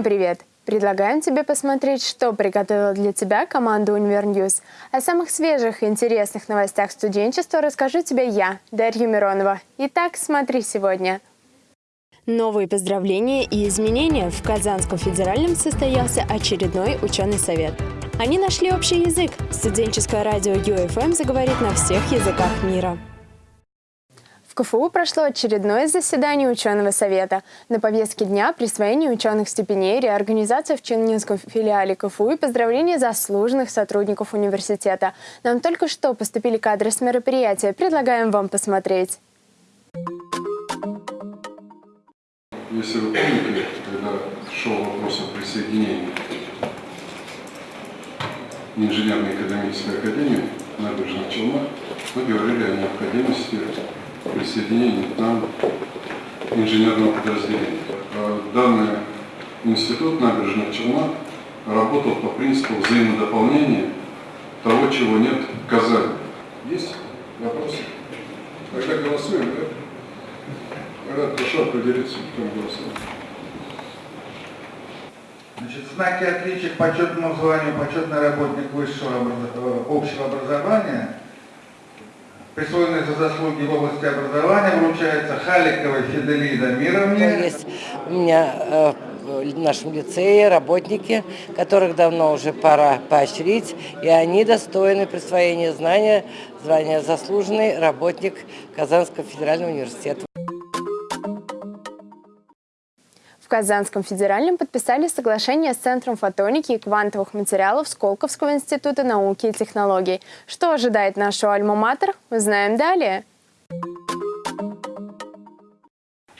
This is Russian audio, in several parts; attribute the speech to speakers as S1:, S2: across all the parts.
S1: Всем привет! Предлагаем тебе посмотреть, что приготовила для тебя команда Univer News. О самых свежих и интересных новостях студенчества расскажу тебе я, Дарья Миронова. Итак, смотри сегодня. Новые поздравления и изменения. В Казанском федеральном состоялся очередной ученый совет. Они нашли общий язык. Студенческое радио UFM заговорит на всех языках мира. КФУ прошло очередное заседание ученого совета. На повестке дня присвоение ученых степеней, реорганизация в Чингинском филиале КФУ и поздравление заслуженных сотрудников университета. Нам только что поступили кадры с мероприятия. Предлагаем вам посмотреть.
S2: Если вы помните, когда шел вопрос о присоединении инженерной экономической академии набережных Челнах, мы говорили о необходимости присоединения к нам инженерного подразделения. А данный институт набережных Челнах работал по принципу взаимодополнения того, чего нет в Казани. Есть вопросы? Тогда голосуем, да? Тогда прошу определиться, кто голосует.
S3: Значит, знаки отличия к почетному званию почетный работник высшего общего образования – присвоенный за заслуги в области образования, вручается Халиковой Фиделида Мировне.
S4: Есть у меня э, в нашем лицее работники, которых давно уже пора поощрить, и они достойны присвоения знания, звания заслуженный работник Казанского федерального университета.
S1: Казанском федеральном подписали соглашение с Центром фотоники и квантовых материалов Сколковского института науки и технологий. Что ожидает нашу альма-матер, узнаем далее.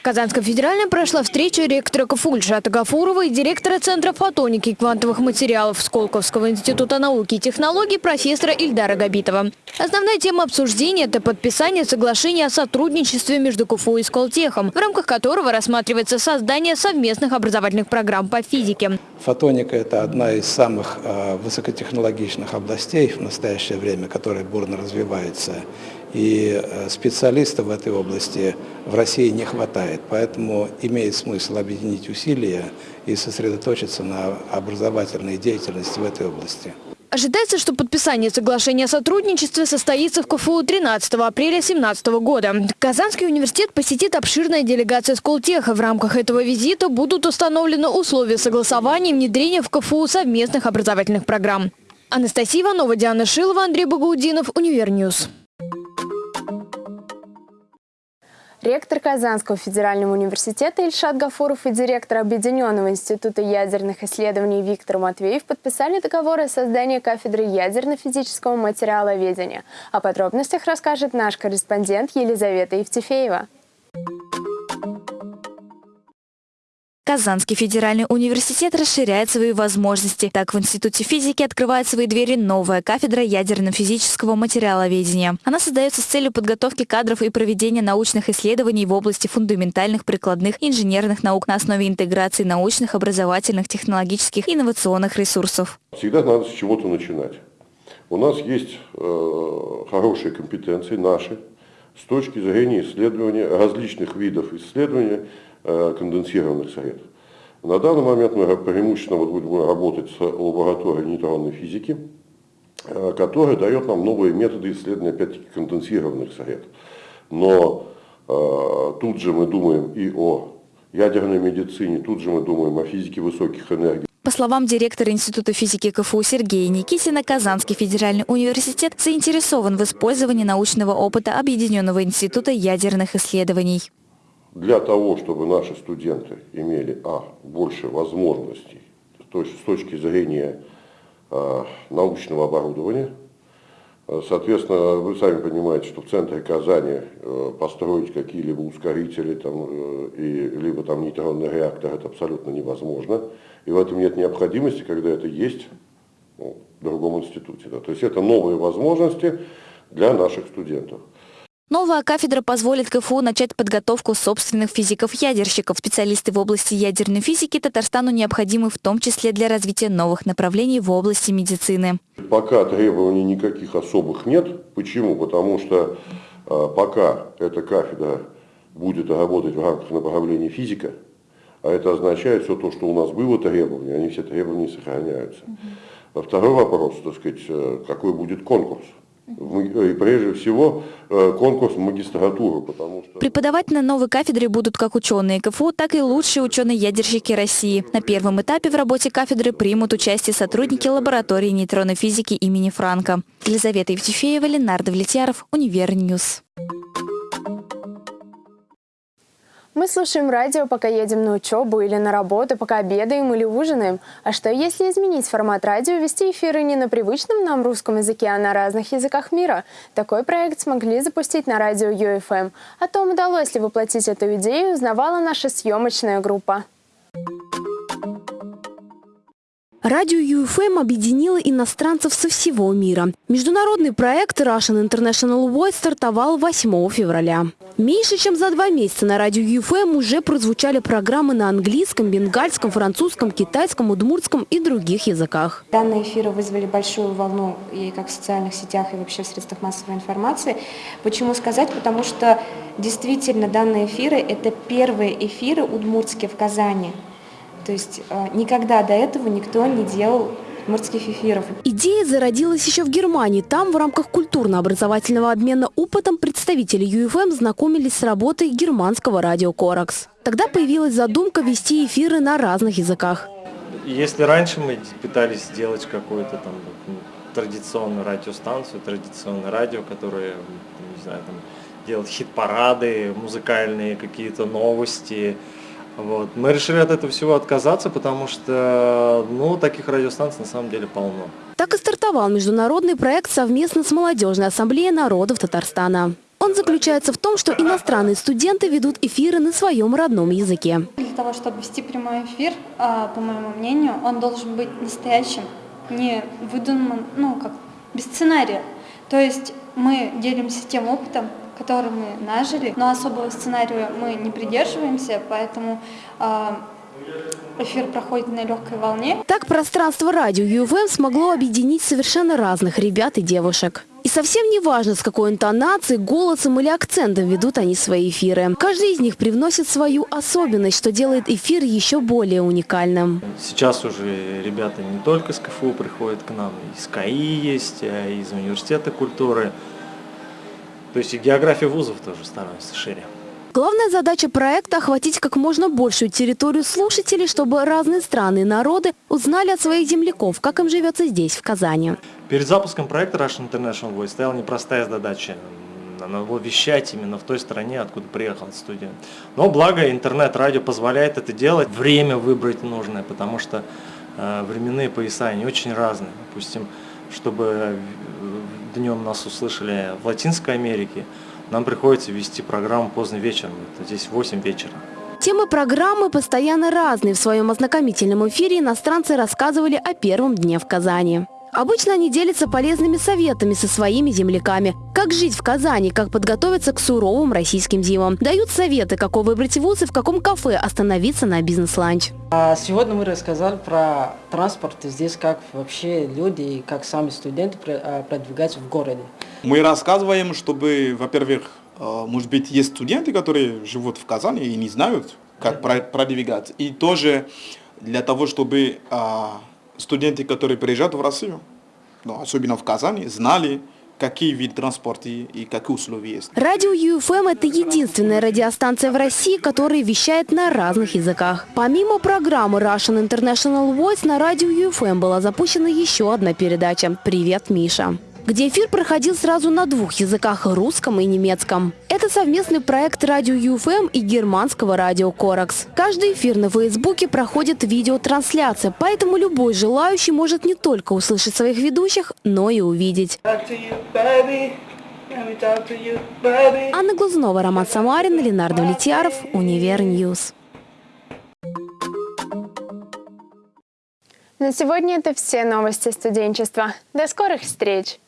S5: В Казанском федеральном прошла встреча ректора КФУ Ильшата Гафурова и директора Центра фотоники и квантовых материалов Сколковского института науки и технологий профессора Ильдара Габитова. Основная тема обсуждения – это подписание соглашения о сотрудничестве между КФУ и Сколтехом, в рамках которого рассматривается создание совместных образовательных программ по физике.
S6: Фотоника – это одна из самых э, высокотехнологичных областей в настоящее время, которая бурно развивается. И э, специалистов в этой области в России не хватает. Поэтому имеет смысл объединить усилия и сосредоточиться на образовательной деятельности в этой области.
S5: Ожидается, что подписание соглашения о сотрудничестве состоится в КФУ 13 апреля 2017 года. Казанский университет посетит обширная делегация Сколтеха. В рамках этого визита будут установлены условия согласования и внедрения в КФУ совместных образовательных программ. Анастасия Иванова, Диана Шилова, Андрей Багаудинов, Univer News.
S1: Ректор Казанского федерального университета Ильшат Гафуров и директор Объединенного института ядерных исследований Виктор Матвеев подписали договор о создании кафедры ядерно-физического материаловедения. О подробностях расскажет наш корреспондент Елизавета Евтефеева.
S7: Казанский федеральный университет расширяет свои возможности. Так, в Институте физики открывает свои двери новая кафедра ядерно-физического материаловедения. Она создается с целью подготовки кадров и проведения научных исследований в области фундаментальных, прикладных, инженерных наук на основе интеграции научных, образовательных, технологических инновационных ресурсов.
S8: Всегда надо с чего-то начинать. У нас есть э, хорошие компетенции наши с точки зрения исследования различных видов исследования, конденсированных средств. На данный момент мы преимущественно будем работать с лабораторией нейтронной физики, которая дает нам новые методы исследования, опять-таки, конденсированных средств. Но э, тут же мы думаем и о ядерной медицине, тут же мы думаем о физике высоких энергий.
S7: По словам директора Института физики КФУ Сергея Никитина, Казанский федеральный университет заинтересован в использовании научного опыта Объединенного института ядерных исследований
S8: для того, чтобы наши студенты имели а, больше возможностей то есть с точки зрения а, научного оборудования. А, соответственно, вы сами понимаете, что в центре Казани а, построить какие-либо ускорители, там, а, и, либо там нейтронный реактор, это абсолютно невозможно. И в этом нет необходимости, когда это есть ну, в другом институте. Да. То есть это новые возможности для наших студентов.
S7: Новая кафедра позволит КФУ начать подготовку собственных физиков-ядерщиков. Специалисты в области ядерной физики Татарстану необходимы в том числе для развития новых направлений в области медицины.
S8: Пока требований никаких особых нет. Почему? Потому что э, пока эта кафедра будет работать в рамках направления физика, А это означает все то, что у нас было требования, они все требования сохраняются. Второй вопрос, так сказать, э, какой будет конкурс? И прежде всего э, конкурс в потому что...
S7: Преподавать на новой кафедре будут как ученые КФУ, так и лучшие ученые-ядерщики России. На первом этапе в работе кафедры примут участие сотрудники лаборатории нейтронной физики имени Франка. Елизавета Евтефеева, Ленар Давлетьяров, Univer News.
S1: Мы слушаем радио, пока едем на учебу или на работу, пока обедаем или ужинаем. А что если изменить формат радио, вести эфиры не на привычном нам русском языке, а на разных языках мира? Такой проект смогли запустить на радио UFM. О том, удалось ли воплотить эту идею, узнавала наша съемочная группа.
S9: Радио UFM объединило иностранцев со всего мира. Международный проект Russian International Voice стартовал 8 февраля. Меньше чем за два месяца на радио UFM уже прозвучали программы на английском, бенгальском, французском, китайском, удмуртском и других языках.
S10: Данные эфиры вызвали большую волну и как в социальных сетях, и вообще в средствах массовой информации. Почему сказать? Потому что действительно данные эфиры – это первые эфиры удмуртские в Казани. То есть э, никогда до этого никто не делал морских эфиров.
S9: Идея зародилась еще в Германии. Там в рамках культурно-образовательного обмена опытом представители UFM знакомились с работой германского радио «Коракс». Тогда появилась задумка вести эфиры на разных языках.
S11: Если раньше мы пытались сделать какую-то там традиционную радиостанцию, традиционное радио, которое, не знаю, там, делает хит-парады, музыкальные какие-то новости, вот. Мы решили от этого всего отказаться, потому что ну, таких радиостанций на самом деле полно.
S9: Так и стартовал международный проект совместно с Молодежной ассамблеей народов Татарстана. Он заключается в том, что иностранные студенты ведут эфиры на своем родном языке.
S10: Для того, чтобы вести прямой эфир, а, по моему мнению, он должен быть настоящим, не выдуманным, ну, как без сценария. То есть мы делимся тем опытом, который мы нажили, но особого сценария мы не придерживаемся, поэтому э, эфир проходит на легкой волне.
S9: Так пространство радио ЮВМ смогло объединить совершенно разных ребят и девушек. И совсем не важно, с какой интонацией, голосом или акцентом ведут они свои эфиры. Каждый из них привносит свою особенность, что делает эфир еще более уникальным.
S11: Сейчас уже ребята не только с КФУ приходят к нам, из КАИ есть, а из Университета культуры. То есть и география вузов тоже становится шире.
S9: Главная задача проекта – охватить как можно большую территорию слушателей, чтобы разные страны и народы узнали от своих земляков, как им живется здесь, в Казани.
S11: Перед запуском проекта Russian International Voice стояла непростая задача надо было вещать именно в той стране, откуда приехал студент. Но благо интернет-радио позволяет это делать, время выбрать нужное, потому что э, временные пояса, они очень разные. Допустим, чтобы днем нас услышали в Латинской Америке, нам приходится вести программу поздно вечером, это здесь 8 вечера.
S9: Темы программы постоянно разные. В своем ознакомительном эфире иностранцы рассказывали о первом дне в Казани. Обычно они делятся полезными советами со своими земляками. Как жить в Казани, как подготовиться к суровым российским зимам. Дают советы, какой выбрать вуз и в каком кафе остановиться на бизнес-ланч.
S12: А сегодня мы рассказали про транспорт здесь, как вообще люди и как сами студенты а, продвигаются в городе.
S13: Мы рассказываем, чтобы, во-первых, а, может быть, есть студенты, которые живут в Казани и не знают, как продвигаться. И тоже для того, чтобы студенты, которые приезжают в Россию, ну, особенно в Казани, знали, какие виды транспорта и какие условия есть.
S9: Радио UFM – это единственная радиостанция в России, которая вещает на разных языках. Помимо программы Russian International Voice, на радио UFM была запущена еще одна передача «Привет, Миша» где эфир проходил сразу на двух языках – русском и немецком. Это совместный проект радио UFM и германского радио Corax. Каждый эфир на Фейсбуке проходит видеотрансляция, поэтому любой желающий может не только услышать своих ведущих, но и увидеть. Анна Глазунова, Роман Самарин, Ленар Давлетьяров, Univer News.
S1: На сегодня это все новости студенчества. До скорых встреч!